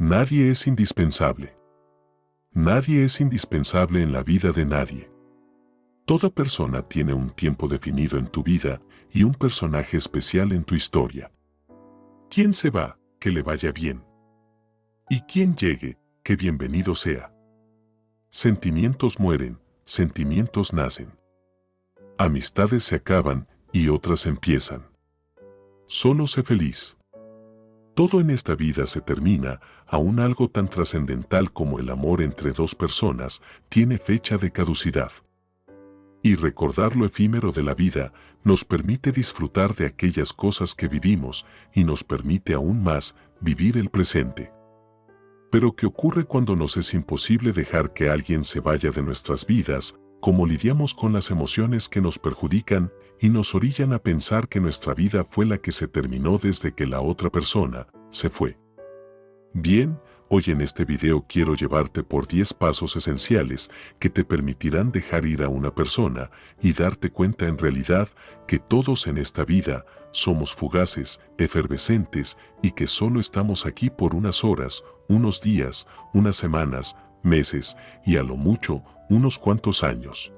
Nadie es indispensable. Nadie es indispensable en la vida de nadie. Toda persona tiene un tiempo definido en tu vida y un personaje especial en tu historia. Quien se va, que le vaya bien. Y quien llegue, que bienvenido sea. Sentimientos mueren, sentimientos nacen. Amistades se acaban y otras empiezan. Solo sé feliz. Todo en esta vida se termina, aún algo tan trascendental como el amor entre dos personas tiene fecha de caducidad. Y recordar lo efímero de la vida nos permite disfrutar de aquellas cosas que vivimos y nos permite aún más vivir el presente. Pero ¿qué ocurre cuando nos es imposible dejar que alguien se vaya de nuestras vidas? ¿Cómo lidiamos con las emociones que nos perjudican y nos orillan a pensar que nuestra vida fue la que se terminó desde que la otra persona se fue? Bien, hoy en este video quiero llevarte por 10 pasos esenciales que te permitirán dejar ir a una persona y darte cuenta en realidad que todos en esta vida somos fugaces, efervescentes y que solo estamos aquí por unas horas, unos días, unas semanas, meses y a lo mucho unos cuantos años.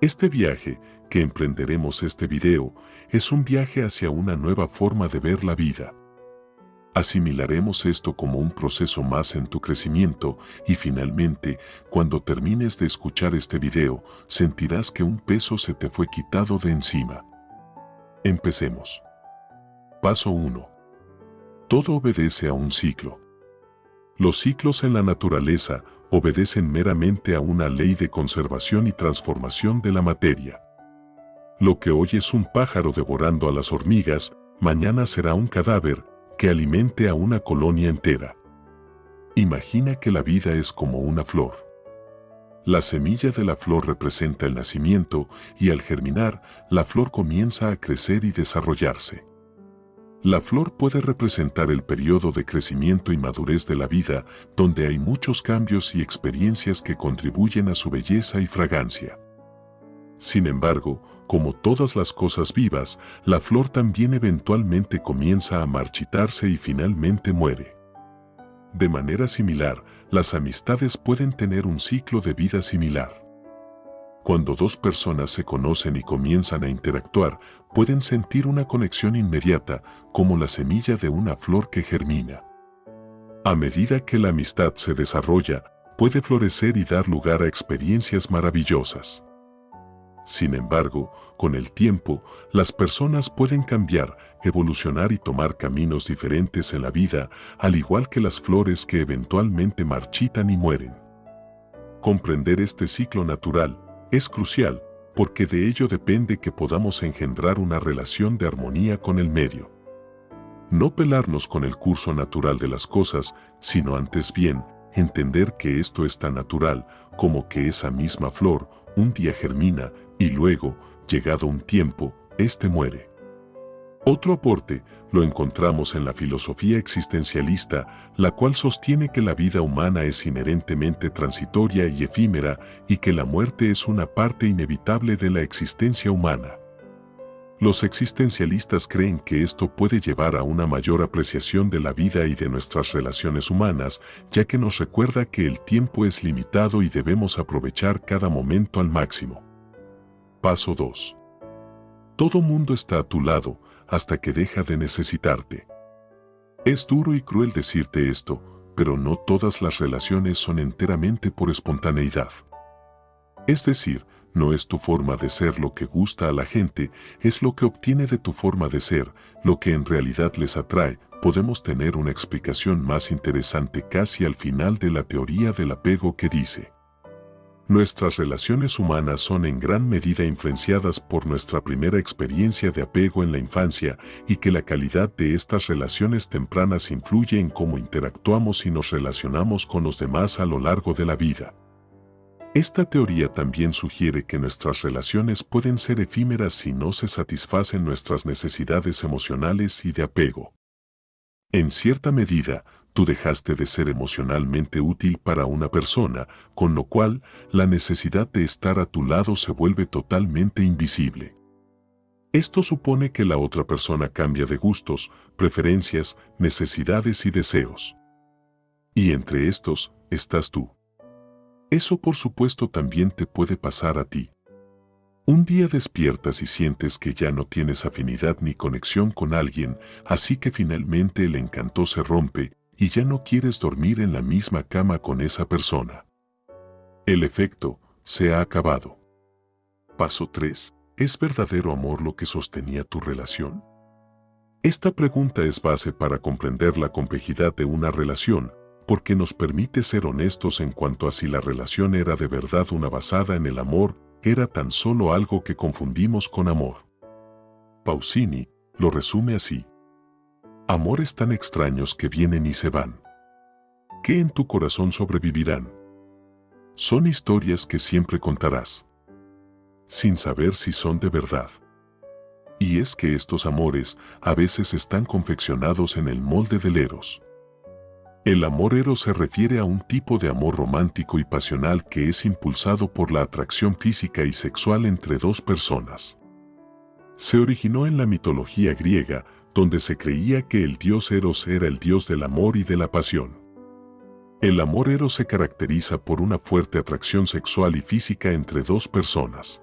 Este viaje que emprenderemos este video es un viaje hacia una nueva forma de ver la vida. Asimilaremos esto como un proceso más en tu crecimiento y finalmente, cuando termines de escuchar este video, sentirás que un peso se te fue quitado de encima. Empecemos. Paso 1. Todo obedece a un ciclo. Los ciclos en la naturaleza obedecen meramente a una ley de conservación y transformación de la materia. Lo que hoy es un pájaro devorando a las hormigas, mañana será un cadáver que alimente a una colonia entera. Imagina que la vida es como una flor. La semilla de la flor representa el nacimiento y al germinar, la flor comienza a crecer y desarrollarse. La flor puede representar el periodo de crecimiento y madurez de la vida, donde hay muchos cambios y experiencias que contribuyen a su belleza y fragancia. Sin embargo, como todas las cosas vivas, la flor también eventualmente comienza a marchitarse y finalmente muere. De manera similar, las amistades pueden tener un ciclo de vida similar. Cuando dos personas se conocen y comienzan a interactuar, pueden sentir una conexión inmediata, como la semilla de una flor que germina. A medida que la amistad se desarrolla, puede florecer y dar lugar a experiencias maravillosas. Sin embargo, con el tiempo, las personas pueden cambiar, evolucionar y tomar caminos diferentes en la vida, al igual que las flores que eventualmente marchitan y mueren. Comprender este ciclo natural es crucial, porque de ello depende que podamos engendrar una relación de armonía con el medio. No pelarnos con el curso natural de las cosas, sino antes bien, entender que esto es tan natural como que esa misma flor un día germina y luego, llegado un tiempo, éste muere. Otro aporte lo encontramos en la filosofía existencialista, la cual sostiene que la vida humana es inherentemente transitoria y efímera y que la muerte es una parte inevitable de la existencia humana. Los existencialistas creen que esto puede llevar a una mayor apreciación de la vida y de nuestras relaciones humanas, ya que nos recuerda que el tiempo es limitado y debemos aprovechar cada momento al máximo. Paso 2. Todo mundo está a tu lado hasta que deja de necesitarte. Es duro y cruel decirte esto, pero no todas las relaciones son enteramente por espontaneidad. Es decir, no es tu forma de ser lo que gusta a la gente, es lo que obtiene de tu forma de ser, lo que en realidad les atrae. Podemos tener una explicación más interesante casi al final de la teoría del apego que dice, Nuestras relaciones humanas son en gran medida influenciadas por nuestra primera experiencia de apego en la infancia y que la calidad de estas relaciones tempranas influye en cómo interactuamos y nos relacionamos con los demás a lo largo de la vida. Esta teoría también sugiere que nuestras relaciones pueden ser efímeras si no se satisfacen nuestras necesidades emocionales y de apego. En cierta medida, tú dejaste de ser emocionalmente útil para una persona, con lo cual la necesidad de estar a tu lado se vuelve totalmente invisible. Esto supone que la otra persona cambia de gustos, preferencias, necesidades y deseos. Y entre estos, estás tú. Eso por supuesto también te puede pasar a ti. Un día despiertas y sientes que ya no tienes afinidad ni conexión con alguien, así que finalmente el encanto se rompe y ya no quieres dormir en la misma cama con esa persona. El efecto se ha acabado. Paso 3. ¿Es verdadero amor lo que sostenía tu relación? Esta pregunta es base para comprender la complejidad de una relación, porque nos permite ser honestos en cuanto a si la relación era de verdad una basada en el amor, era tan solo algo que confundimos con amor. Pausini lo resume así. Amores tan extraños que vienen y se van. ¿Qué en tu corazón sobrevivirán? Son historias que siempre contarás, sin saber si son de verdad. Y es que estos amores a veces están confeccionados en el molde del eros. El amor eros se refiere a un tipo de amor romántico y pasional que es impulsado por la atracción física y sexual entre dos personas. Se originó en la mitología griega donde se creía que el dios Eros era el dios del amor y de la pasión. El amor Eros se caracteriza por una fuerte atracción sexual y física entre dos personas.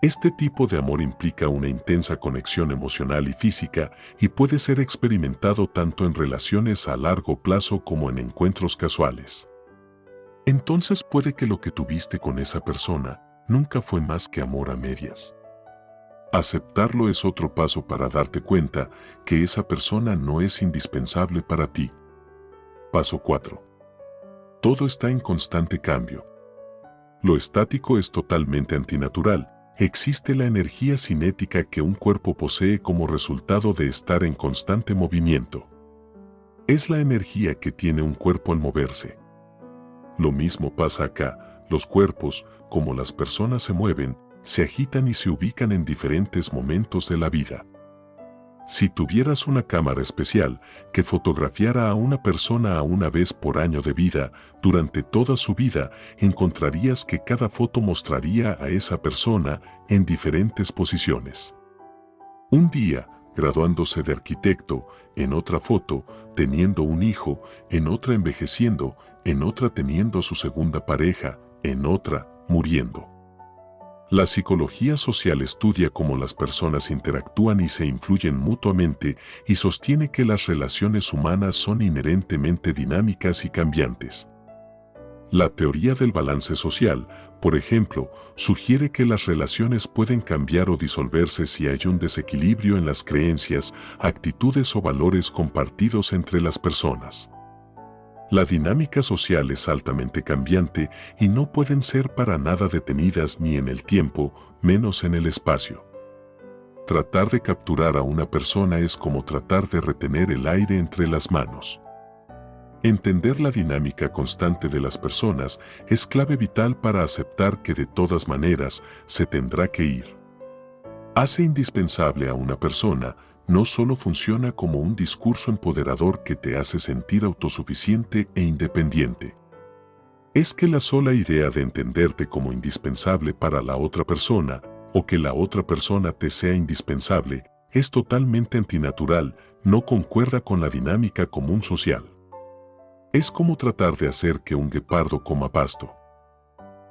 Este tipo de amor implica una intensa conexión emocional y física y puede ser experimentado tanto en relaciones a largo plazo como en encuentros casuales. Entonces puede que lo que tuviste con esa persona nunca fue más que amor a medias. Aceptarlo es otro paso para darte cuenta que esa persona no es indispensable para ti. Paso 4. Todo está en constante cambio. Lo estático es totalmente antinatural. Existe la energía cinética que un cuerpo posee como resultado de estar en constante movimiento. Es la energía que tiene un cuerpo al moverse. Lo mismo pasa acá, los cuerpos, como las personas se mueven, se agitan y se ubican en diferentes momentos de la vida. Si tuvieras una cámara especial que fotografiara a una persona a una vez por año de vida, durante toda su vida, encontrarías que cada foto mostraría a esa persona en diferentes posiciones. Un día, graduándose de arquitecto, en otra foto, teniendo un hijo, en otra envejeciendo, en otra teniendo su segunda pareja, en otra, muriendo. La psicología social estudia cómo las personas interactúan y se influyen mutuamente y sostiene que las relaciones humanas son inherentemente dinámicas y cambiantes. La teoría del balance social, por ejemplo, sugiere que las relaciones pueden cambiar o disolverse si hay un desequilibrio en las creencias, actitudes o valores compartidos entre las personas. La dinámica social es altamente cambiante y no pueden ser para nada detenidas ni en el tiempo, menos en el espacio. Tratar de capturar a una persona es como tratar de retener el aire entre las manos. Entender la dinámica constante de las personas es clave vital para aceptar que de todas maneras se tendrá que ir. Hace indispensable a una persona no solo funciona como un discurso empoderador que te hace sentir autosuficiente e independiente. Es que la sola idea de entenderte como indispensable para la otra persona o que la otra persona te sea indispensable es totalmente antinatural, no concuerda con la dinámica común social. Es como tratar de hacer que un guepardo coma pasto.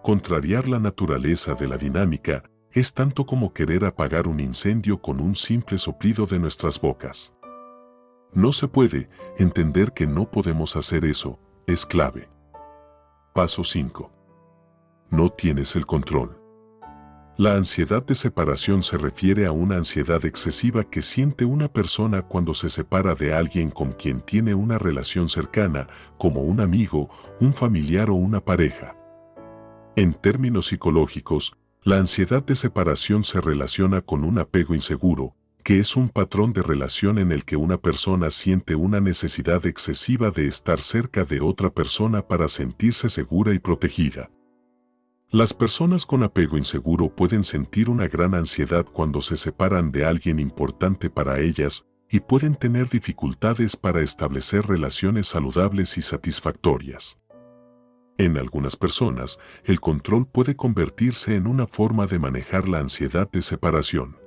Contrariar la naturaleza de la dinámica es tanto como querer apagar un incendio con un simple soplido de nuestras bocas. No se puede, entender que no podemos hacer eso, es clave. Paso 5. No tienes el control. La ansiedad de separación se refiere a una ansiedad excesiva que siente una persona cuando se separa de alguien con quien tiene una relación cercana, como un amigo, un familiar o una pareja. En términos psicológicos, la ansiedad de separación se relaciona con un apego inseguro, que es un patrón de relación en el que una persona siente una necesidad excesiva de estar cerca de otra persona para sentirse segura y protegida. Las personas con apego inseguro pueden sentir una gran ansiedad cuando se separan de alguien importante para ellas y pueden tener dificultades para establecer relaciones saludables y satisfactorias. En algunas personas, el control puede convertirse en una forma de manejar la ansiedad de separación.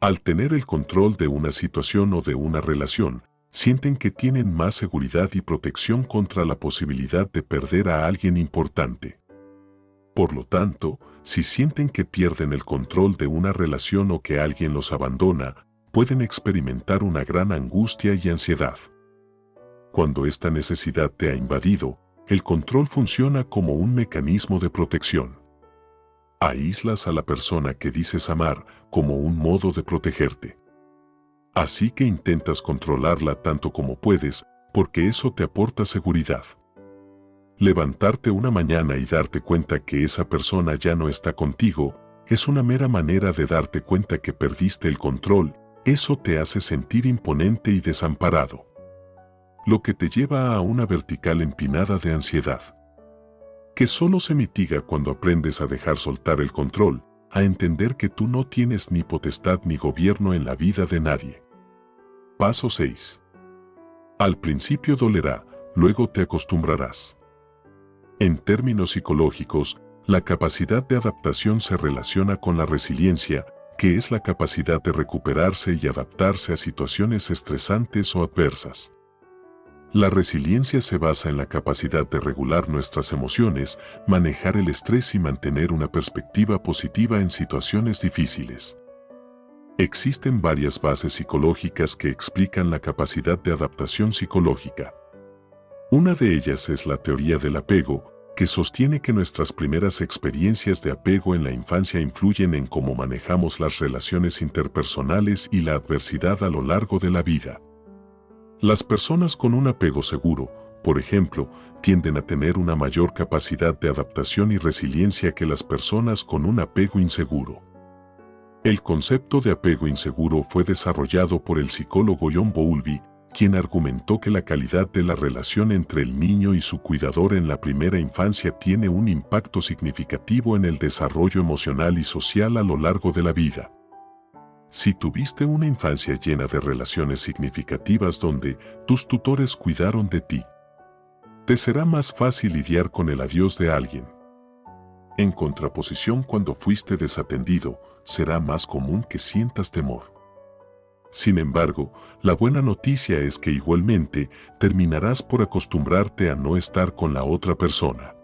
Al tener el control de una situación o de una relación, sienten que tienen más seguridad y protección contra la posibilidad de perder a alguien importante. Por lo tanto, si sienten que pierden el control de una relación o que alguien los abandona, pueden experimentar una gran angustia y ansiedad. Cuando esta necesidad te ha invadido, el control funciona como un mecanismo de protección. Aíslas a la persona que dices amar como un modo de protegerte. Así que intentas controlarla tanto como puedes, porque eso te aporta seguridad. Levantarte una mañana y darte cuenta que esa persona ya no está contigo, es una mera manera de darte cuenta que perdiste el control, eso te hace sentir imponente y desamparado. Lo que te lleva a una vertical empinada de ansiedad. Que solo se mitiga cuando aprendes a dejar soltar el control, a entender que tú no tienes ni potestad ni gobierno en la vida de nadie. Paso 6. Al principio dolerá, luego te acostumbrarás. En términos psicológicos, la capacidad de adaptación se relaciona con la resiliencia, que es la capacidad de recuperarse y adaptarse a situaciones estresantes o adversas. La resiliencia se basa en la capacidad de regular nuestras emociones, manejar el estrés y mantener una perspectiva positiva en situaciones difíciles. Existen varias bases psicológicas que explican la capacidad de adaptación psicológica. Una de ellas es la teoría del apego, que sostiene que nuestras primeras experiencias de apego en la infancia influyen en cómo manejamos las relaciones interpersonales y la adversidad a lo largo de la vida. Las personas con un apego seguro, por ejemplo, tienden a tener una mayor capacidad de adaptación y resiliencia que las personas con un apego inseguro. El concepto de apego inseguro fue desarrollado por el psicólogo John Bowlby, quien argumentó que la calidad de la relación entre el niño y su cuidador en la primera infancia tiene un impacto significativo en el desarrollo emocional y social a lo largo de la vida. Si tuviste una infancia llena de relaciones significativas donde tus tutores cuidaron de ti, te será más fácil lidiar con el adiós de alguien. En contraposición cuando fuiste desatendido, será más común que sientas temor. Sin embargo, la buena noticia es que igualmente terminarás por acostumbrarte a no estar con la otra persona.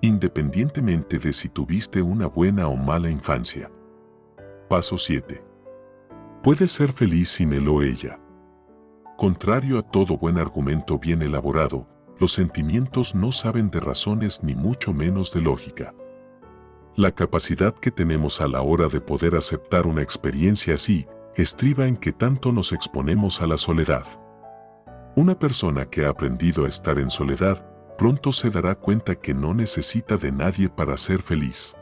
Independientemente de si tuviste una buena o mala infancia. Paso 7. Puedes ser feliz sin él o ella. Contrario a todo buen argumento bien elaborado, los sentimientos no saben de razones ni mucho menos de lógica. La capacidad que tenemos a la hora de poder aceptar una experiencia así estriba en que tanto nos exponemos a la soledad. Una persona que ha aprendido a estar en soledad pronto se dará cuenta que no necesita de nadie para ser feliz.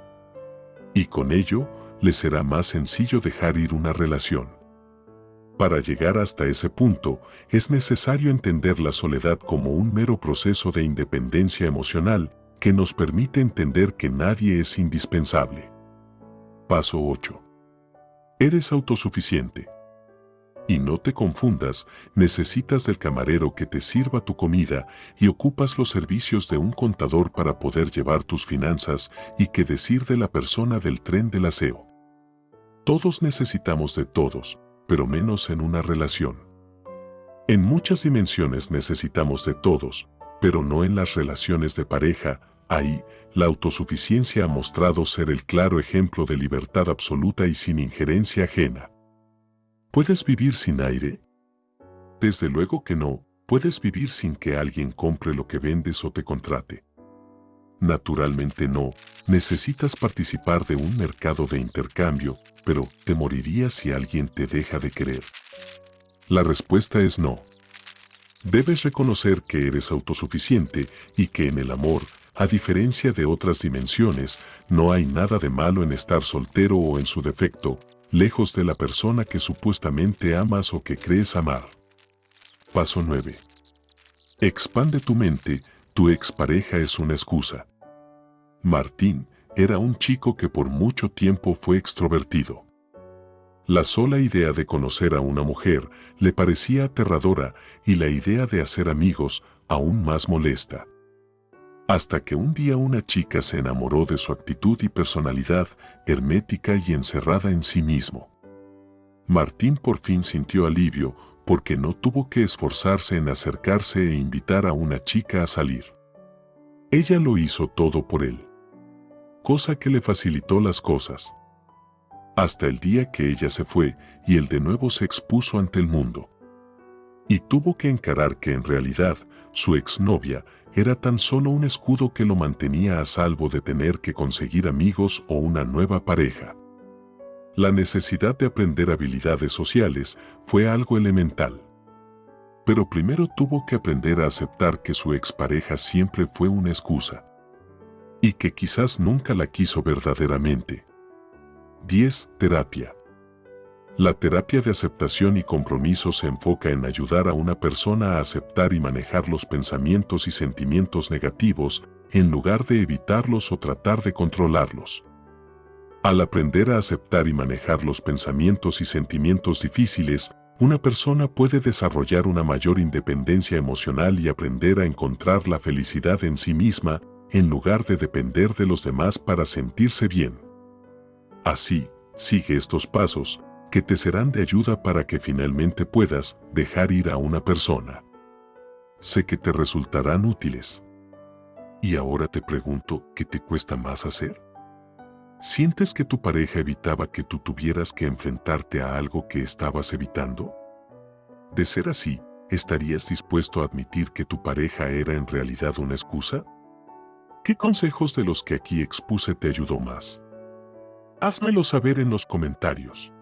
Y con ello, le será más sencillo dejar ir una relación. Para llegar hasta ese punto, es necesario entender la soledad como un mero proceso de independencia emocional que nos permite entender que nadie es indispensable. Paso 8. Eres autosuficiente. Y no te confundas, necesitas del camarero que te sirva tu comida y ocupas los servicios de un contador para poder llevar tus finanzas y que decir de la persona del tren del aseo. Todos necesitamos de todos, pero menos en una relación. En muchas dimensiones necesitamos de todos, pero no en las relaciones de pareja, ahí, la autosuficiencia ha mostrado ser el claro ejemplo de libertad absoluta y sin injerencia ajena. ¿Puedes vivir sin aire? Desde luego que no, puedes vivir sin que alguien compre lo que vendes o te contrate. Naturalmente no, necesitas participar de un mercado de intercambio, pero ¿te morirías si alguien te deja de querer? La respuesta es no. Debes reconocer que eres autosuficiente y que en el amor, a diferencia de otras dimensiones, no hay nada de malo en estar soltero o en su defecto, lejos de la persona que supuestamente amas o que crees amar. Paso 9. Expande tu mente, tu expareja es una excusa. Martín era un chico que por mucho tiempo fue extrovertido. La sola idea de conocer a una mujer le parecía aterradora y la idea de hacer amigos aún más molesta. Hasta que un día una chica se enamoró de su actitud y personalidad hermética y encerrada en sí mismo. Martín por fin sintió alivio porque no tuvo que esforzarse en acercarse e invitar a una chica a salir. Ella lo hizo todo por él, cosa que le facilitó las cosas. Hasta el día que ella se fue y él de nuevo se expuso ante el mundo. Y tuvo que encarar que en realidad su exnovia era tan solo un escudo que lo mantenía a salvo de tener que conseguir amigos o una nueva pareja. La necesidad de aprender habilidades sociales fue algo elemental. Pero primero tuvo que aprender a aceptar que su expareja siempre fue una excusa. Y que quizás nunca la quiso verdaderamente. 10. Terapia. La terapia de aceptación y compromiso se enfoca en ayudar a una persona a aceptar y manejar los pensamientos y sentimientos negativos en lugar de evitarlos o tratar de controlarlos. Al aprender a aceptar y manejar los pensamientos y sentimientos difíciles, una persona puede desarrollar una mayor independencia emocional y aprender a encontrar la felicidad en sí misma en lugar de depender de los demás para sentirse bien. Así, sigue estos pasos, que te serán de ayuda para que finalmente puedas dejar ir a una persona. Sé que te resultarán útiles. Y ahora te pregunto, ¿qué te cuesta más hacer? ¿Sientes que tu pareja evitaba que tú tuvieras que enfrentarte a algo que estabas evitando? De ser así, ¿estarías dispuesto a admitir que tu pareja era en realidad una excusa? ¿Qué consejos de los que aquí expuse te ayudó más? Házmelo saber en los comentarios.